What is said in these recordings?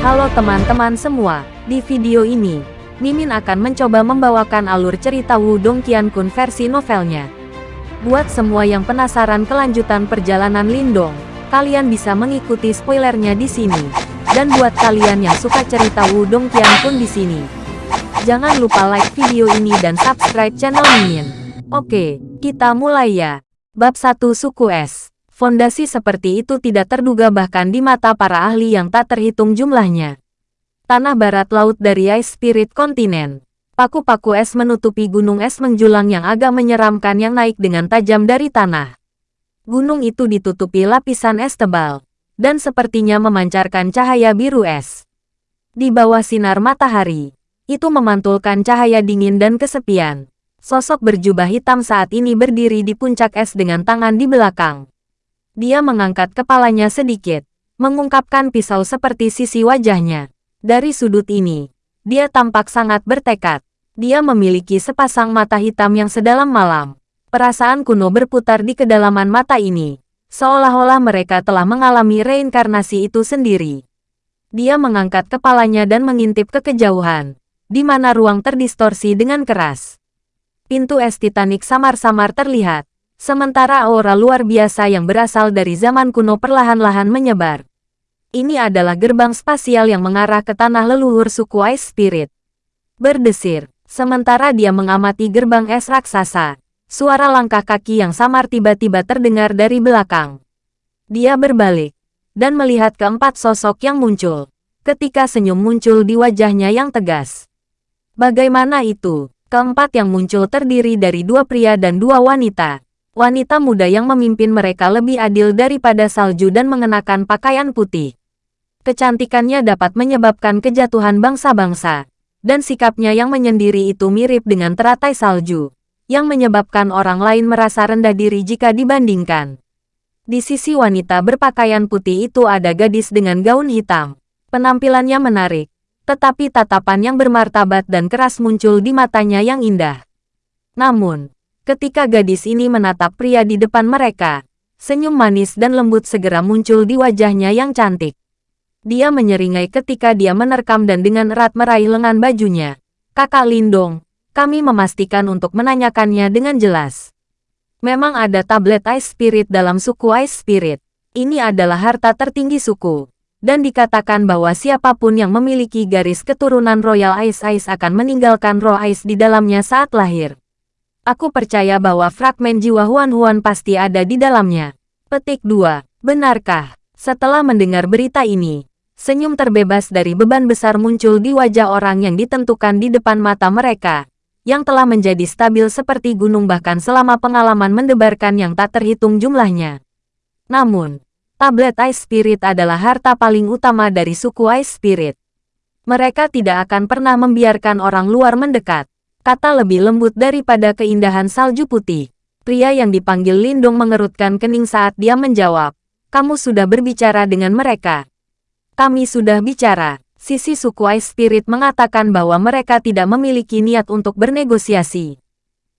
Halo teman-teman semua, di video ini, Mimin akan mencoba membawakan alur cerita Wudong Qiankun versi novelnya. Buat semua yang penasaran kelanjutan perjalanan Lindong, kalian bisa mengikuti spoilernya di sini. Dan buat kalian yang suka cerita Wudong Qiankun di sini, jangan lupa like video ini dan subscribe channel Mimin. Oke, kita mulai ya. Bab 1 Suku S Fondasi seperti itu tidak terduga bahkan di mata para ahli yang tak terhitung jumlahnya. Tanah barat laut dari Ice Spirit Kontinen. Paku-paku es menutupi gunung es menjulang yang agak menyeramkan yang naik dengan tajam dari tanah. Gunung itu ditutupi lapisan es tebal, dan sepertinya memancarkan cahaya biru es. Di bawah sinar matahari, itu memantulkan cahaya dingin dan kesepian. Sosok berjubah hitam saat ini berdiri di puncak es dengan tangan di belakang. Dia mengangkat kepalanya sedikit, mengungkapkan pisau seperti sisi wajahnya. Dari sudut ini, dia tampak sangat bertekad. Dia memiliki sepasang mata hitam yang sedalam malam. Perasaan kuno berputar di kedalaman mata ini, seolah-olah mereka telah mengalami reinkarnasi itu sendiri. Dia mengangkat kepalanya dan mengintip ke kejauhan, di mana ruang terdistorsi dengan keras. Pintu es Titanic samar-samar terlihat, Sementara aura luar biasa yang berasal dari zaman kuno perlahan-lahan menyebar. Ini adalah gerbang spasial yang mengarah ke tanah leluhur suku Ice Spirit. Berdesir, sementara dia mengamati gerbang es raksasa, suara langkah kaki yang samar tiba-tiba terdengar dari belakang. Dia berbalik, dan melihat keempat sosok yang muncul, ketika senyum muncul di wajahnya yang tegas. Bagaimana itu? Keempat yang muncul terdiri dari dua pria dan dua wanita Wanita muda yang memimpin mereka lebih adil daripada salju dan mengenakan pakaian putih. Kecantikannya dapat menyebabkan kejatuhan bangsa-bangsa, dan sikapnya yang menyendiri itu mirip dengan teratai salju, yang menyebabkan orang lain merasa rendah diri jika dibandingkan. Di sisi wanita berpakaian putih itu ada gadis dengan gaun hitam. Penampilannya menarik, tetapi tatapan yang bermartabat dan keras muncul di matanya yang indah. Namun, Ketika gadis ini menatap pria di depan mereka, senyum manis dan lembut segera muncul di wajahnya yang cantik. Dia menyeringai ketika dia menerkam dan dengan erat meraih lengan bajunya. Kakak Lindong, kami memastikan untuk menanyakannya dengan jelas. Memang ada tablet Ice Spirit dalam suku Ice Spirit. Ini adalah harta tertinggi suku. Dan dikatakan bahwa siapa pun yang memiliki garis keturunan Royal Ice Ice akan meninggalkan roh Ice di dalamnya saat lahir. Aku percaya bahwa fragmen jiwa Huan-Huan pasti ada di dalamnya. Petik 2. Benarkah? Setelah mendengar berita ini, senyum terbebas dari beban besar muncul di wajah orang yang ditentukan di depan mata mereka, yang telah menjadi stabil seperti gunung bahkan selama pengalaman mendebarkan yang tak terhitung jumlahnya. Namun, tablet Ice Spirit adalah harta paling utama dari suku Ice Spirit. Mereka tidak akan pernah membiarkan orang luar mendekat kata lebih lembut daripada keindahan salju putih. Pria yang dipanggil Lindong mengerutkan kening saat dia menjawab, kamu sudah berbicara dengan mereka. Kami sudah bicara. Sisi suku Ice Spirit mengatakan bahwa mereka tidak memiliki niat untuk bernegosiasi.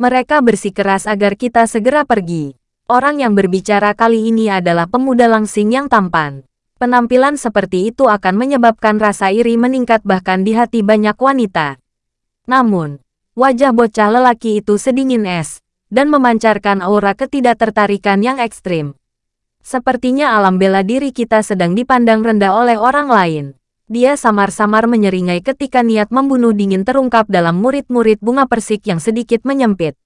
Mereka bersikeras agar kita segera pergi. Orang yang berbicara kali ini adalah pemuda langsing yang tampan. Penampilan seperti itu akan menyebabkan rasa iri meningkat bahkan di hati banyak wanita. Namun, Wajah bocah lelaki itu sedingin es, dan memancarkan aura ketidaktertarikan yang ekstrim. Sepertinya alam bela diri kita sedang dipandang rendah oleh orang lain. Dia samar-samar menyeringai ketika niat membunuh dingin terungkap dalam murid-murid bunga persik yang sedikit menyempit.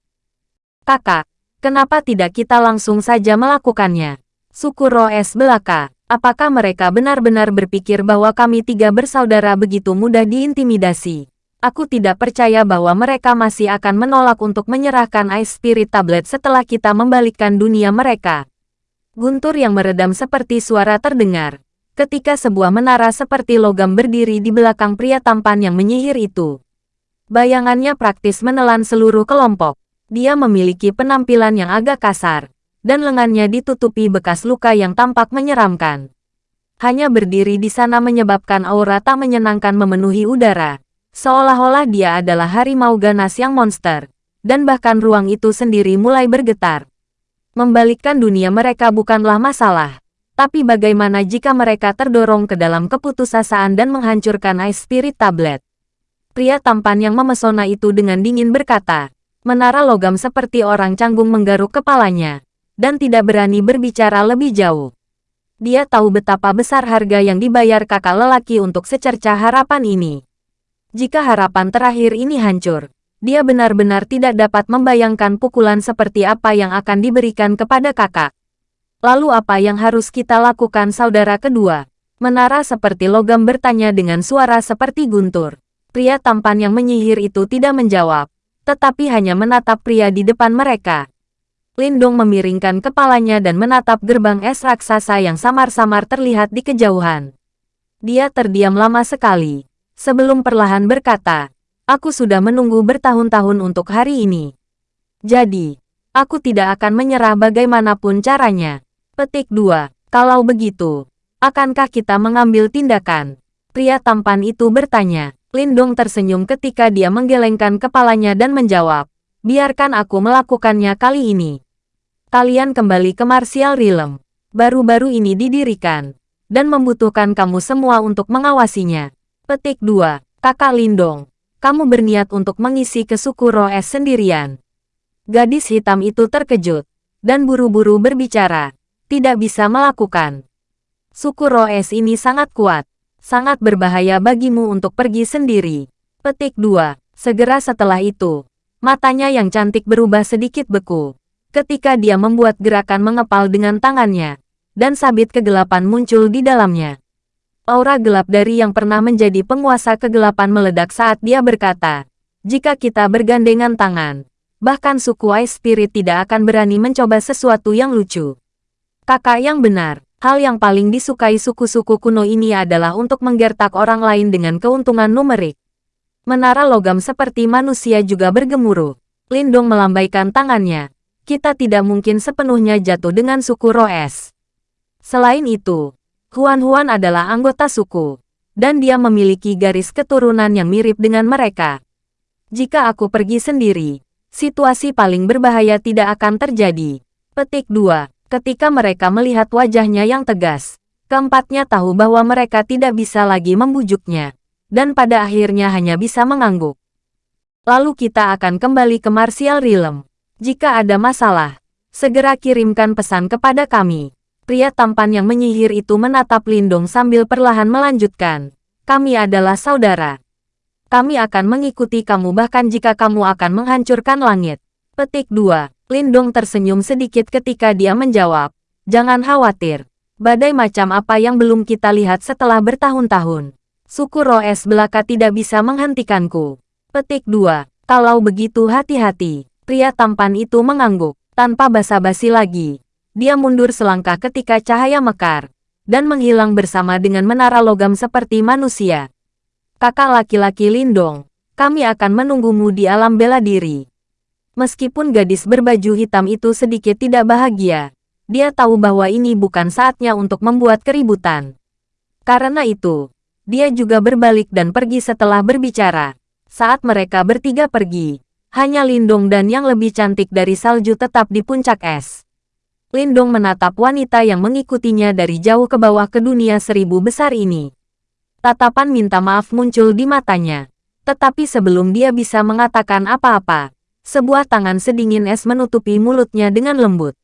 Kakak, kenapa tidak kita langsung saja melakukannya? Suku Roes belaka, apakah mereka benar-benar berpikir bahwa kami tiga bersaudara begitu mudah diintimidasi? Aku tidak percaya bahwa mereka masih akan menolak untuk menyerahkan Ice Spirit Tablet setelah kita membalikkan dunia mereka. Guntur yang meredam seperti suara terdengar. Ketika sebuah menara seperti logam berdiri di belakang pria tampan yang menyihir itu. Bayangannya praktis menelan seluruh kelompok. Dia memiliki penampilan yang agak kasar, dan lengannya ditutupi bekas luka yang tampak menyeramkan. Hanya berdiri di sana menyebabkan aura tak menyenangkan memenuhi udara. Seolah-olah dia adalah harimau ganas yang monster, dan bahkan ruang itu sendiri mulai bergetar. Membalikkan dunia mereka bukanlah masalah, Tapi bagaimana jika mereka terdorong ke dalam keputusasaan dan menghancurkan Ice Spirit Tablet? Pria tampan yang memesona itu dengan dingin berkata, menara logam seperti orang canggung menggaruk kepalanya, dan tidak berani berbicara lebih jauh. Dia tahu betapa besar harga yang dibayar kakak lelaki untuk secerca harapan ini. Jika harapan terakhir ini hancur, dia benar-benar tidak dapat membayangkan pukulan seperti apa yang akan diberikan kepada kakak. Lalu apa yang harus kita lakukan saudara kedua? Menara seperti logam bertanya dengan suara seperti guntur. Pria tampan yang menyihir itu tidak menjawab, tetapi hanya menatap pria di depan mereka. Lindong memiringkan kepalanya dan menatap gerbang es raksasa yang samar-samar terlihat di kejauhan. Dia terdiam lama sekali, sebelum perlahan berkata, Aku sudah menunggu bertahun-tahun untuk hari ini. Jadi, aku tidak akan menyerah bagaimanapun caranya. Petik 2. Kalau begitu, akankah kita mengambil tindakan? Pria tampan itu bertanya. Lindong tersenyum ketika dia menggelengkan kepalanya dan menjawab, biarkan aku melakukannya kali ini. Kalian kembali ke Martial Realm. Baru-baru ini didirikan, dan membutuhkan kamu semua untuk mengawasinya. Petik 2. Kakak Lindong, kamu berniat untuk mengisi ke suku Roes sendirian. Gadis hitam itu terkejut, dan buru-buru berbicara, tidak bisa melakukan. Suku Roes ini sangat kuat, sangat berbahaya bagimu untuk pergi sendiri. Petik 2. Segera setelah itu, matanya yang cantik berubah sedikit beku, ketika dia membuat gerakan mengepal dengan tangannya, dan sabit kegelapan muncul di dalamnya. Aura gelap dari yang pernah menjadi penguasa kegelapan meledak saat dia berkata, jika kita bergandengan tangan, bahkan suku Ice Spirit tidak akan berani mencoba sesuatu yang lucu. Kakak yang benar, hal yang paling disukai suku-suku kuno ini adalah untuk menggertak orang lain dengan keuntungan numerik. Menara logam seperti manusia juga bergemuruh. Lindong melambaikan tangannya. Kita tidak mungkin sepenuhnya jatuh dengan suku Roes. Selain itu, Huan-Huan adalah anggota suku, dan dia memiliki garis keturunan yang mirip dengan mereka. Jika aku pergi sendiri, situasi paling berbahaya tidak akan terjadi. Petik 2. Ketika mereka melihat wajahnya yang tegas, keempatnya tahu bahwa mereka tidak bisa lagi membujuknya, dan pada akhirnya hanya bisa mengangguk. Lalu kita akan kembali ke Martial Realm. Jika ada masalah, segera kirimkan pesan kepada kami. Pria tampan yang menyihir itu menatap Lindong sambil perlahan melanjutkan. Kami adalah saudara. Kami akan mengikuti kamu bahkan jika kamu akan menghancurkan langit. Petik 2. Lindong tersenyum sedikit ketika dia menjawab. Jangan khawatir. Badai macam apa yang belum kita lihat setelah bertahun-tahun. Suku Roes belaka tidak bisa menghentikanku. Petik 2. Kalau begitu hati-hati. Pria tampan itu mengangguk. Tanpa basa-basi lagi, dia mundur selangkah ketika cahaya mekar, dan menghilang bersama dengan menara logam seperti manusia. Kakak laki-laki Lindong, kami akan menunggumu di alam bela diri. Meskipun gadis berbaju hitam itu sedikit tidak bahagia, dia tahu bahwa ini bukan saatnya untuk membuat keributan. Karena itu, dia juga berbalik dan pergi setelah berbicara. Saat mereka bertiga pergi, hanya Lindong dan yang lebih cantik dari salju tetap di puncak es. Lindong menatap wanita yang mengikutinya dari jauh ke bawah ke dunia seribu besar ini. Tatapan minta maaf muncul di matanya. Tetapi sebelum dia bisa mengatakan apa-apa, sebuah tangan sedingin es menutupi mulutnya dengan lembut.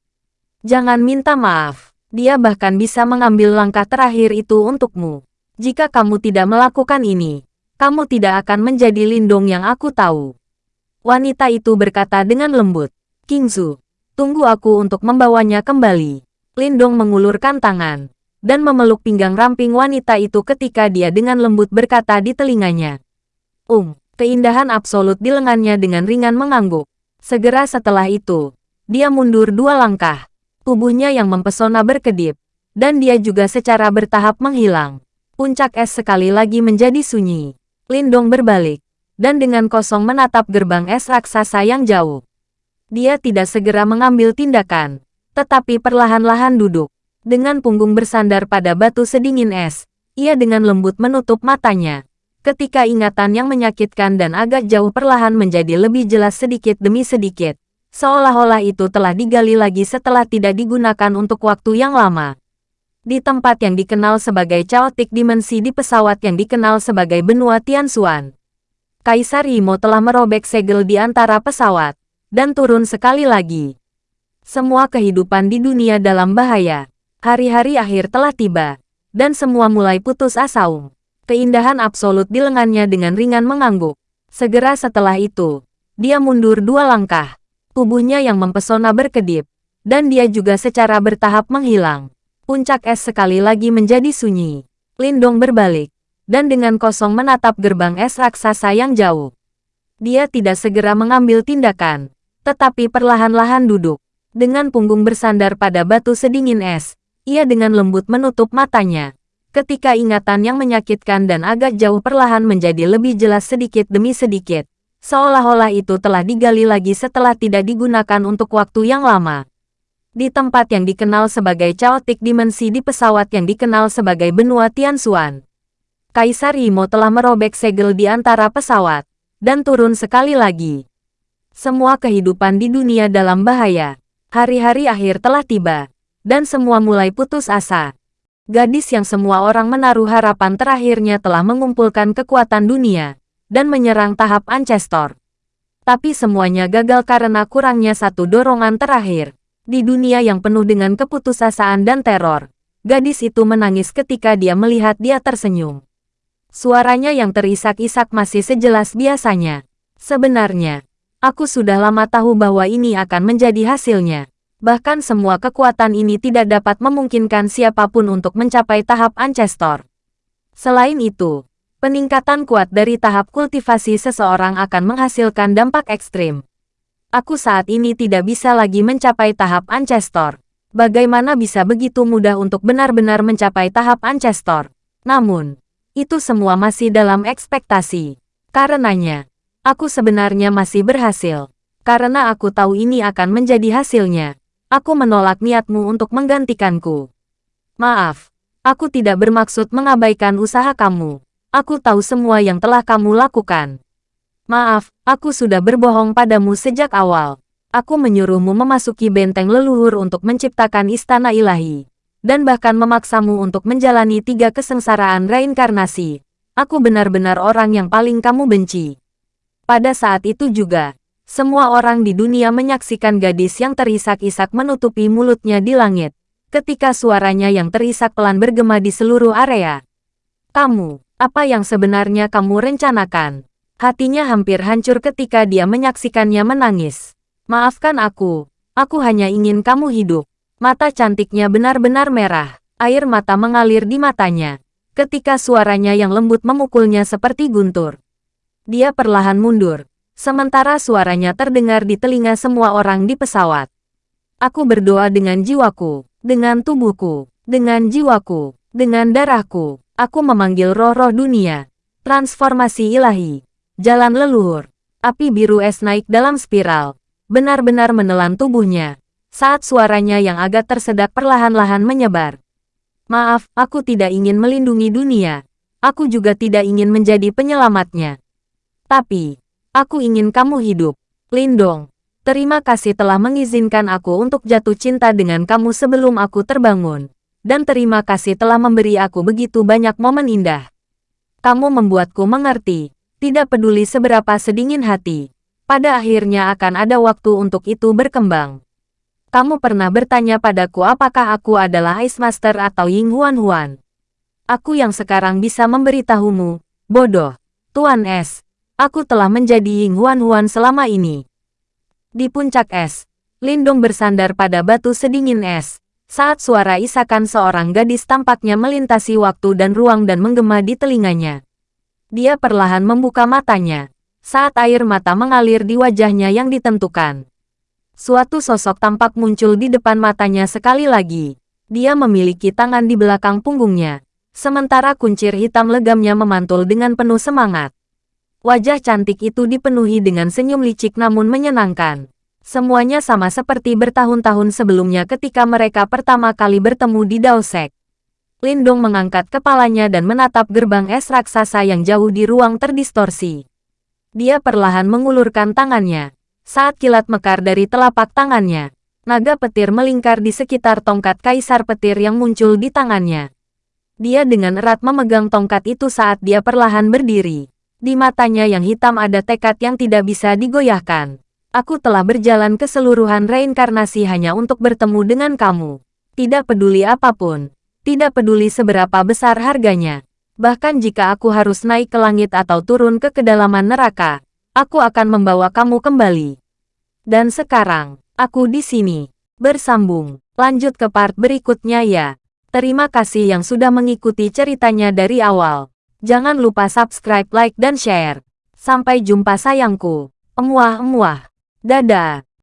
Jangan minta maaf, dia bahkan bisa mengambil langkah terakhir itu untukmu. Jika kamu tidak melakukan ini, kamu tidak akan menjadi lindung yang aku tahu. Wanita itu berkata dengan lembut. Kingzu, Tunggu aku untuk membawanya kembali. Lindong mengulurkan tangan dan memeluk pinggang ramping wanita itu ketika dia dengan lembut berkata di telinganya. Um, keindahan absolut di lengannya dengan ringan mengangguk. Segera setelah itu, dia mundur dua langkah. Tubuhnya yang mempesona berkedip, dan dia juga secara bertahap menghilang. Puncak es sekali lagi menjadi sunyi. Lindong berbalik, dan dengan kosong menatap gerbang es raksasa yang jauh. Dia tidak segera mengambil tindakan, tetapi perlahan-lahan duduk. Dengan punggung bersandar pada batu sedingin es, ia dengan lembut menutup matanya. Ketika ingatan yang menyakitkan dan agak jauh perlahan menjadi lebih jelas sedikit demi sedikit, seolah-olah itu telah digali lagi setelah tidak digunakan untuk waktu yang lama. Di tempat yang dikenal sebagai Chaotic Dimensi di pesawat yang dikenal sebagai benua Tianxuan. Kaisar Yimo telah merobek segel di antara pesawat, dan turun sekali lagi. Semua kehidupan di dunia dalam bahaya. Hari-hari akhir telah tiba, dan semua mulai putus asa. Keindahan absolut di lengannya dengan ringan mengangguk. Segera setelah itu, dia mundur dua langkah. Tubuhnya yang mempesona berkedip, dan dia juga secara bertahap menghilang. Puncak es sekali lagi menjadi sunyi. Lindong berbalik, dan dengan kosong menatap gerbang es raksasa yang jauh. Dia tidak segera mengambil tindakan, tetapi perlahan-lahan duduk. Dengan punggung bersandar pada batu sedingin es, ia dengan lembut menutup matanya. Ketika ingatan yang menyakitkan dan agak jauh perlahan menjadi lebih jelas sedikit demi sedikit, seolah-olah itu telah digali lagi setelah tidak digunakan untuk waktu yang lama di tempat yang dikenal sebagai Chaotic Dimensi di pesawat yang dikenal sebagai benua Tianxuan. Kaisar Yimo telah merobek segel di antara pesawat, dan turun sekali lagi. Semua kehidupan di dunia dalam bahaya. Hari-hari akhir telah tiba, dan semua mulai putus asa. Gadis yang semua orang menaruh harapan terakhirnya telah mengumpulkan kekuatan dunia, dan menyerang tahap Ancestor. Tapi semuanya gagal karena kurangnya satu dorongan terakhir. Di dunia yang penuh dengan keputusasaan dan teror, gadis itu menangis ketika dia melihat dia tersenyum. Suaranya yang terisak-isak masih sejelas biasanya. Sebenarnya, aku sudah lama tahu bahwa ini akan menjadi hasilnya. Bahkan semua kekuatan ini tidak dapat memungkinkan siapa pun untuk mencapai tahap Ancestor. Selain itu, peningkatan kuat dari tahap kultivasi seseorang akan menghasilkan dampak ekstrim aku saat ini tidak bisa lagi mencapai tahap Ancestor. Bagaimana bisa begitu mudah untuk benar-benar mencapai tahap Ancestor? Namun, itu semua masih dalam ekspektasi. Karenanya, aku sebenarnya masih berhasil. Karena aku tahu ini akan menjadi hasilnya. Aku menolak niatmu untuk menggantikanku. Maaf, aku tidak bermaksud mengabaikan usaha kamu. Aku tahu semua yang telah kamu lakukan. Maaf, aku sudah berbohong padamu sejak awal. Aku menyuruhmu memasuki benteng leluhur untuk menciptakan istana ilahi. Dan bahkan memaksamu untuk menjalani tiga kesengsaraan reinkarnasi. Aku benar-benar orang yang paling kamu benci. Pada saat itu juga, semua orang di dunia menyaksikan gadis yang terisak-isak menutupi mulutnya di langit. Ketika suaranya yang terisak pelan bergema di seluruh area. Kamu, apa yang sebenarnya kamu rencanakan? Hatinya hampir hancur ketika dia menyaksikannya menangis. Maafkan aku, aku hanya ingin kamu hidup. Mata cantiknya benar-benar merah, air mata mengalir di matanya. Ketika suaranya yang lembut memukulnya seperti guntur. Dia perlahan mundur, sementara suaranya terdengar di telinga semua orang di pesawat. Aku berdoa dengan jiwaku, dengan tubuhku, dengan jiwaku, dengan darahku. Aku memanggil roh-roh dunia, transformasi ilahi, Jalan leluhur. Api biru es naik dalam spiral. Benar-benar menelan tubuhnya. Saat suaranya yang agak tersedak perlahan-lahan menyebar. Maaf, aku tidak ingin melindungi dunia. Aku juga tidak ingin menjadi penyelamatnya. Tapi, aku ingin kamu hidup. Lindong, terima kasih telah mengizinkan aku untuk jatuh cinta dengan kamu sebelum aku terbangun. Dan terima kasih telah memberi aku begitu banyak momen indah. Kamu membuatku mengerti tidak peduli seberapa sedingin hati. Pada akhirnya akan ada waktu untuk itu berkembang. Kamu pernah bertanya padaku apakah aku adalah Ice Master atau Ying Huan Huan. Aku yang sekarang bisa memberitahumu, bodoh. Tuan Es, aku telah menjadi Ying Huan Huan selama ini. Di puncak es, Lindong bersandar pada batu sedingin es. Saat suara isakan seorang gadis tampaknya melintasi waktu dan ruang dan menggema di telinganya. Dia perlahan membuka matanya. Saat air mata mengalir di wajahnya yang ditentukan. Suatu sosok tampak muncul di depan matanya sekali lagi. Dia memiliki tangan di belakang punggungnya. Sementara kuncir hitam legamnya memantul dengan penuh semangat. Wajah cantik itu dipenuhi dengan senyum licik namun menyenangkan. Semuanya sama seperti bertahun-tahun sebelumnya ketika mereka pertama kali bertemu di Daosek. Lindong mengangkat kepalanya dan menatap gerbang es raksasa yang jauh di ruang terdistorsi. Dia perlahan mengulurkan tangannya. Saat kilat mekar dari telapak tangannya, Naga petir melingkar di sekitar tongkat kaisar petir yang muncul di tangannya. Dia dengan erat memegang tongkat itu saat dia perlahan berdiri. Di matanya yang hitam ada tekad yang tidak bisa digoyahkan. Aku telah berjalan ke seluruhan reinkarnasi hanya untuk bertemu dengan kamu. Tidak peduli apa pun. Tidak peduli seberapa besar harganya. Bahkan jika aku harus naik ke langit atau turun ke kedalaman neraka, aku akan membawa kamu kembali. Dan sekarang, Aku di sini. Bersambung. Lanjut ke part berikutnya ya. Terima kasih yang sudah mengikuti ceritanya dari awal. Jangan lupa subscribe, like, dan share. Sampai jumpa sayangku. Emuah-emuah. Dadah.